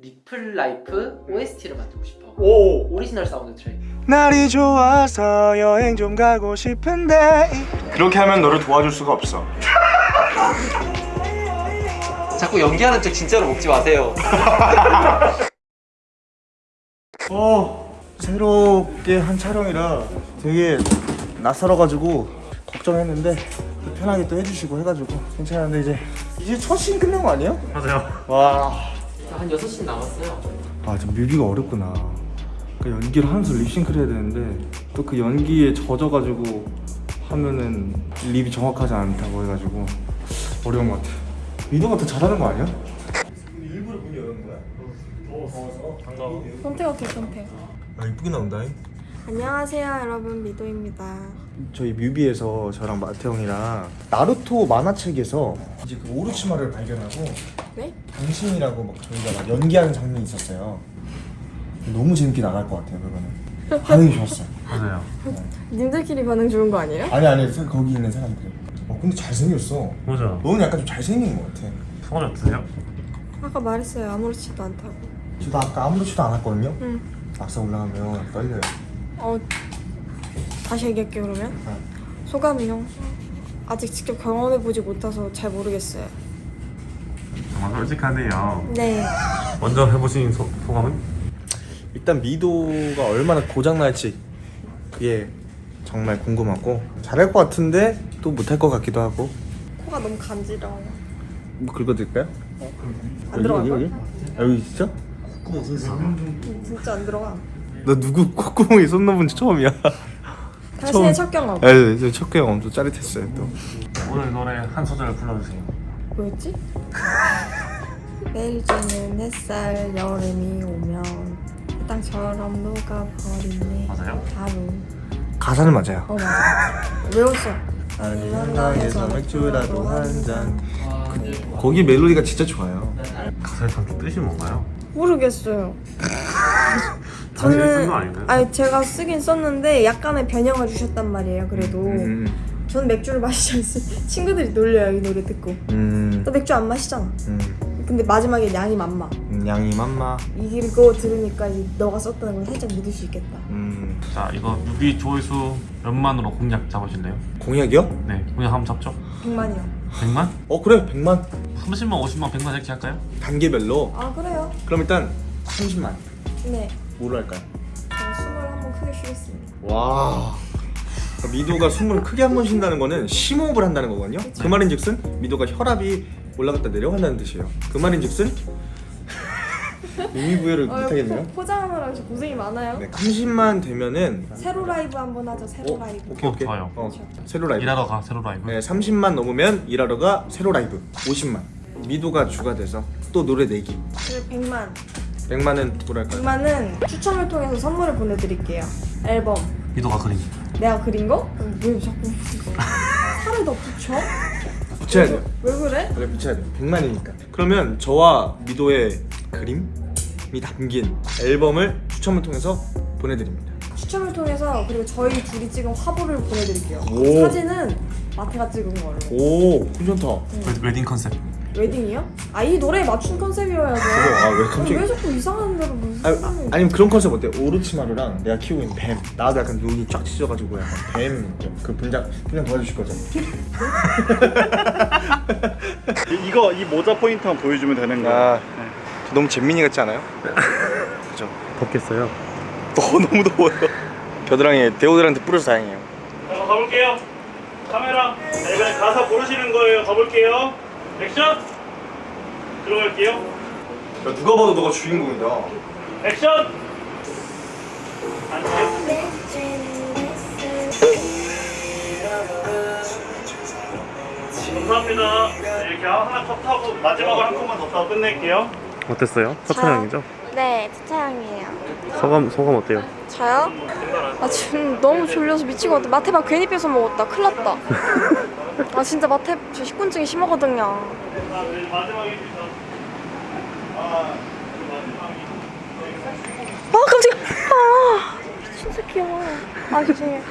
리플 라이프 OST를 만들고 싶어. 오 오리지널 사운드 트랙. 날이 좋아서 여행 좀 가고 싶은데 그렇게 하면 너를 도와줄 수가 없어 자꾸 연기하는 척 진짜로 먹지 마세요. 어 새롭게 한 촬영이라 되게 낯설어가지고 걱정했는데 또 편하게 또 해주시고 해가지고 괜찮은데 이제 이제 첫 씬 끝낸 거 아니에요? 맞아요. 와 한 6시 남았어요. 아, 저 뮤비가 어렵구나. 그 연기를 하면서 립싱크를 해야 되는데 또 그 연기에 젖어가지고 하면은 립이 정확하지 않다고 해가지고 어려운 것 같아. 미도가 더 잘하는 거 아니야? 일부러 문이 여는 거야? 더워서 반가워. 선택 어때 선택 아 이쁘게 나온다. 안녕하세요 여러분 미도입니다 저희 뮤비에서 저랑 마태 형이랑 나루토 만화책에서 이제 그 오르치마를 발견하고 네? 당신이라고 막 저희가 막 연기하는 장면이 있었어요. 너무 재밌게 나갈 것 같아요 그거는. 반응이 좋았어요. 맞아요. 님들끼리 반응 좋은 거 아니에요? 아니 아니 사- 거기 있는 사람들. 어 근데 잘생겼어. 맞아. 너는 약간 좀 잘생긴 것 같아. 성함이 어떠세요? 아까 말했어요 아무렇지도 않다고 저도 아까 아무렇지도 않았거든요. 응. 막상 올라가면 떨려요. 어 다시 얘기할게요 그러면 어. 소감이요? 아직 직접 경험해보지 못해서 잘 모르겠어요 정말 솔직하네요. 네 먼저 해보신 소, 소감은? 일단 미도가 얼마나 고장 날지 그게 정말 궁금하고 잘할 것 같은데 또 못할 것 같기도 하고. 코가 너무 간지러워 뭐 긁어드릴까요? 안 들어갈 여기, 거야? 여기? 아, 여기 진짜? 음, 진짜 안 들어가 너 누구 콧구멍에 손 넣어본 적 처음이야. 당신의 첫 경험 네, 네, 첫 경험 엄청 짜릿했어요 또. 오늘 노래 한 소절 불러주세요. 뭐였지? 매일 지는 햇살 여름이 오면 땅처럼 녹아버리네 맞아요? 하루 가사는 맞아요. 어 맞아 외웠어 아니 한강에서 맥주라도 한 잔. 와, 근데 거기 멜로디가 진짜 좋아요. 가사의 담긴 뜻이 뭔가요? 모르겠어요 아닌가요? 아니 제가 쓰긴 썼는데 약간의 변형을 주셨단 말이에요 그래도 음, 저는 맥주를 마시지 않습니다 친구들이 놀려요 이 노래 듣고 음, 너 맥주 안 마시잖아 음, 근데 마지막에 양이 맘마 음, 양이 맘마. 이거 들으니까 너가 썼다는 걸 살짝 믿을 수 있겠다 음, 자, 이거 뮤비 조회수 몇만으로 공략 잡으실래요? 공약이요? 네, 공략 한번 잡죠. 100만이요 100만? 어 그래 100만 30만, 50만, 100만 이렇게 할까요? 단계별로. 아 그래요? 그럼 일단 30만. 네 뭐로 할까요? 숨을 한번 크게 쉬겠습니다 와. 그러니까 미도가 숨을 크게 한 번 쉰다는 거는 심호흡을 한다는 거거든요. 그 말인즉슨 미도가 혈압이 올라갔다 내려간다는 뜻이에요. 그 말인즉슨 의미 부여를 못하겠네요. 포, 포장하느라 저 고생이 많아요 네, 30만 되면은 세로 라이브 한번 하죠 세로 어, 라이브 오케이 오케이. 좋아요. 어, 세로 라이브. 일하러 가, 세로 라이브. 네, 30만 넘으면 일하러 가 세로 라이브 50만. 미도가 주가 돼서 또 노래 내기. 그리고 100만 100만은 뭐랄까요? 100만은 추첨을 통해서 선물을 보내드릴게요 앨범 미도가 그린. 내가 그린 거? 왜 자꾸 더 붙여? 붙여야 돼요. 왜 그래? 그래 붙여야 돼요. 100만이니까. 그러면 저와 미도의 그림이 담긴 앨범을 추첨을 통해서 보내드립니다. 추첨을 통해서 그리고 저희 둘이 찍은 화보를 보내드릴게요 오. 사진은 마태가 찍은 걸로 오, 괜찮다. 웨- 웨딩 컨셉. 웨딩이요? 아 이 노래에 맞춘 컨셉이어야죠 아, 왜 갑자기? 왜 자꾸 이상한 대로 무슨 아, 아, 아니면 그런 컨셉 어때요? 오르치마루랑 내가 키우고 있는 뱀. 나도 약간 눈이 쫙 찢어가지고 약간 뱀. 그 분장 분장 도와주실 거죠? 이- 이거 이 모자 포인트 한번 보여주면 되는 거야. 아, 너무 잼민이 같지 않아요? 그죠? 덥겠어요? 너 너무 더워요. 겨드랑이에 데오드란트 뿌려서 다행이에요. 자, 가볼게요. 카메라. 네, 이번에 가사 고르시는 거예요. 가볼게요. 액션. 들어갈게요. 야, 누가 봐도 너가 주인공이다. 액션. 감사합니다. 네, 이렇게 하나 컷 하고 마지막으로 한 컷만 더 타고 끝낼게요. 어땠어요? 첫? 촬영이죠? 네 차차양이에요 소감, 소감 어때요? 저요? 아 지금 너무 졸려서 미치거든 마태밥 괜히 뺏어 먹었다 큰일 났다 아 진짜 마태 저 식곤증이 심하거든요 자, 네. 아, 깜짝이야 아 미친 새끼야 아 죄송해요.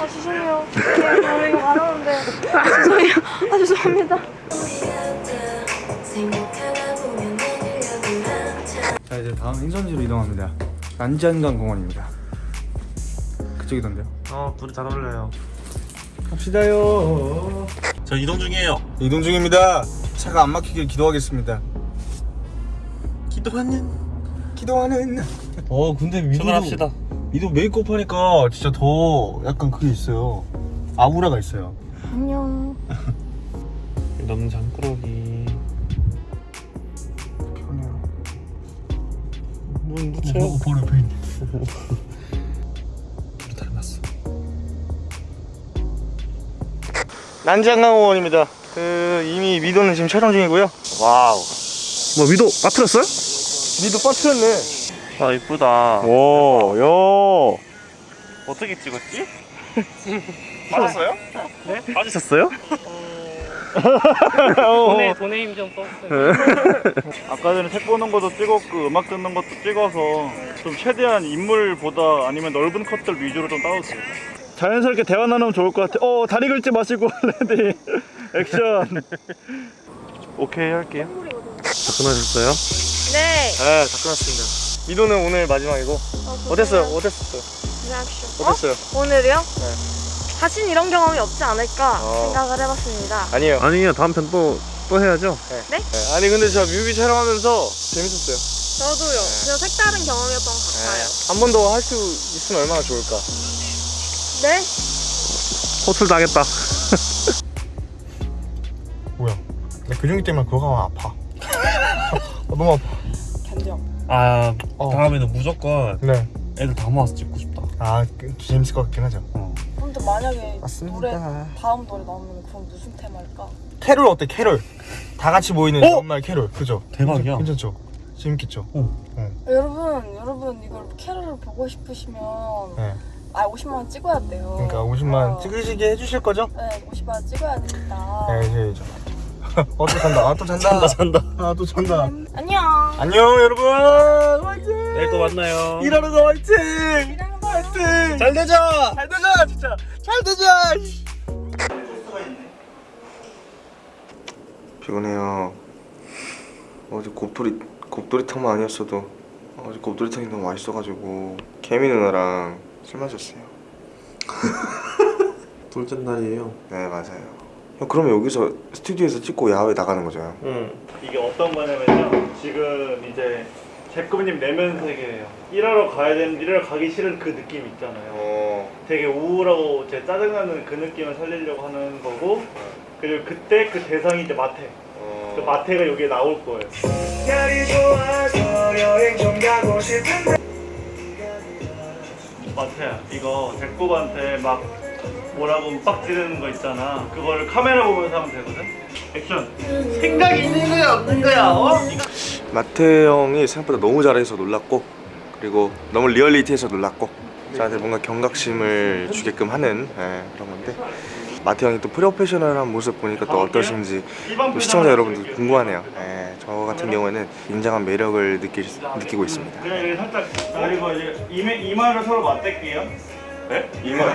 아 죄송해요 네, 저 이거 말하는데 아 죄송해요 아 죄송합니다 자 이제 다음 행선지로 이동합니다. 난지한강 공원입니다. 그쪽이던데요? 어 둘이 잘 어울려요 갑시다요. 저 이동 중이에요. 이동 중입니다. 차가 안 막히길 기도하겠습니다. 기도하는. 기도하는. 어 근데 미도 출발합시다. 미도 메이크업 하니까 진짜 더 약간 그게 있어요. 아우라가 있어요. 안녕. 너무 장꾸러기 편해요. 눈 어, 바로 옆에 있네. 난지한강공원입니다. 그 이미 미도는 지금 촬영 중이고요. wow. 뭐 미도 빠뜨렸어요? 미도 빠뜨렸네. 아 이쁘다. 오, 요. 어떻게 찍었지? 빠졌어요? 네? 빠지셨어요? 돈에 돈에 힘 좀 썼어요. 아까 전에 책 보는 것도 찍었고 음악 듣는 것도 찍어서 좀 최대한 인물보다 아니면 넓은 컷들 위주로 좀 따왔어요. 자연스럽게 대화 나누면 좋을 것 같아. 어 다리 긁지 마시고 ready action. 오케이 할게요. 다 끝나셨어요? 네. 네, 다 끝났습니다. 미도는 오늘 마지막이고 어 땠어요? 어땠었어요? 리액션. 어땠어요? 어? 오늘이요? 다신 이런 경험이 없지 않을까 어. 생각을 해봤습니다. 아니에요. 아니요 다음 편 또 또 해야죠 네? 네, 아니 근데 제가 뮤비 촬영하면서 재밌었어요. 저도요. 그냥 색다른 경험이었던 것 같아요. 한 번 더 할 수 있으면 얼마나 좋을까. 네? 호출 당했다 뭐야? 내 근육이 때문에 그거 가면 아파. 너무 아파. 견뎌. 아 어. 다음에는 무조건 네. 애들 다 모아서 찍고 싶다 아, 그, 재밌을 것 같긴 하죠. 근데 만약에 맞습니다. 노래 다음 노래 나오면 그건 무슨 테마일까? 캐롤 어때? 캐롤. 다 같이 모이는 어? 연말 캐롤. 그죠? 대박이야. 괜찮 죠? 재밌겠죠? 여러분, 여러분 이걸 캐롤을 보고 싶으시면 네. 아 50만 원 찍어야 돼요. 그러니까 50만 어. 찍으시게 해주실 거죠? 네, 50만 원 찍어야 됩니다. 네, 해줘야죠. 어, 또 잔다. 아, 또 잔다. 잔다, 잔다. 아, 또 잔다. 안녕. 안녕, 여러분. 화이팅! 내일 또 만나요 일하러 가, 화이팅! 거 화이팅! 잘 되자! 잘 되자, 진짜! 잘 되자! 피곤해요. 어제 곱돌이 곱돌이탕만 아니었어도 어제 곱돌이탕이 너무 맛있어가지고 개미 누나랑 술 마셨어요. 둘째 날이에요 네 맞아요. 형 그러면 여기서 스튜디오에서 찍고 야외 나가는 거죠? 응 이게 어떤 거냐면요. 지금 이제 제꾸님 내면 세계예요. 일하러 가야 되는데 일하러 가기 싫은 그 느낌 있잖아요. 어. 되게 우울하고 제 짜증나는 그 느낌을 살리려고 하는 거고 그리고 그때 그 대상이 이제 마태. 그 어. 마태가 여기에 나올 거예요. 마태야, 이거 제꾸한테 막 뭐라고 빡 지르는 거 있잖아. 그거를 카메라 보면서 하면 되거든. 액션. 생각이 있는 거야, 없는 거야, 어? 마태 형이 생각보다 너무 잘해서 놀랐고 그리고 너무 리얼리티해서 놀랐고 저한테 뭔가 경각심을 주게끔 하는 예, 그런 건데 마태 형이 또 프로페셔널한 모습 보니까 또 어떠신지 또 시청자 여러분들 궁금하네요. 예, 저 같은 경우에는 굉장한 매력을 느끼, 느끼고 있습니다. 그냥 이렇게 살짝 그리고 이제 이마, 이마를 서로 맞댈게요. 네? 이마.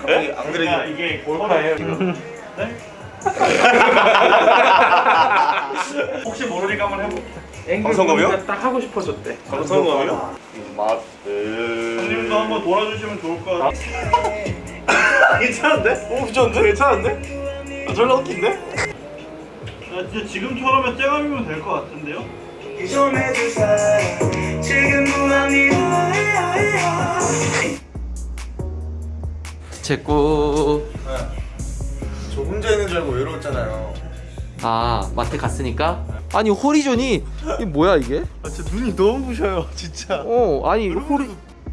갑자기 안 그러니까 이게 골파예요 지금. 네? 혹시 모르니까 한번 해볼게. 방송감이요? 딱 하고 싶어졌대. 방송감이요? 형님도 한번 돌아주시면 좋을 것 같아요. 괜찮은데? 오 괜찮은데? 괜찮은데? 아, 졸라 웃긴데? 야, 진짜 지금처럼의 쨍함이면 될 것 같은데요? 제꾸 저 혼자 있는 줄 알고 외로웠잖아요. 아 마트 갔으니까 아니 호리존이 이 뭐야 이게? 아, 진짜 눈이 너무 부셔요, 진짜. 어 아니 호리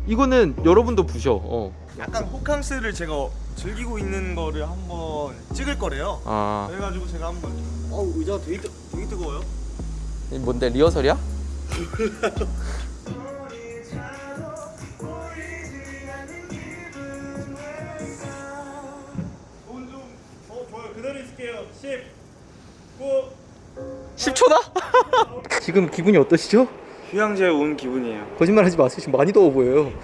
이거는 여러분도 부셔. 어. 약간 호캉스를 제가 즐기고 있는 거를 한번 찍을 거래요. 아 그래가지고 제가 한번 어 의자가 되게, 뜨, 되게 뜨거워요. 이 뭔데 리허설이야? 돈 좀, 어, 좋아요. 그대로 있을게요. 10, 9, 10초다? 지금 기분이 어떠시죠? 휴양지에 온 기분이에요. 거짓말 하지 마세요. 지금 많이 더워 보여요.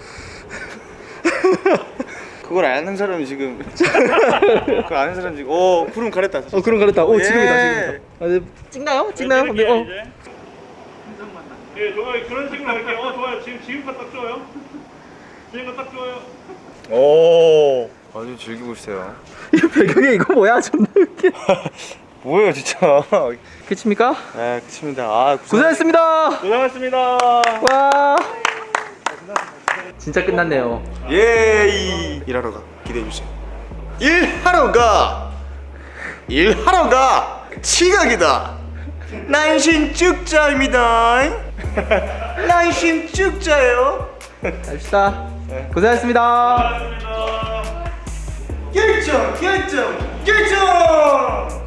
그걸 아는 사람이 지금 그걸 아는 사람 지금 어 구름 가렸다 어 그럼 그렇다. 오 예. 지금이다 지금이다. 아, 네. 찍나요? 찍나요? 이제 어. 예, 좋아요. 그런 식으로 할게요. 어, 좋아요. 지금 지금껏 딱 좋아요. 지금껏 딱 좋아요. 오 아주 즐기고 있어요 이 배경에 이거 뭐야? 존나 웃겨. 뭐예요 진짜 끝입니까? 네 그렇습니다 아 고생- 고생했습니다. 고생하셨습니다. 와. 진짜 끝났네요. 예이. 일하러 가. 기대해 주세요. 일하러 가. 일하러 가. 치각이다. 난신 쭉자입니다. 난신 쭉자예요. 갑시다. 고생하셨습니다. 결정 결정 결정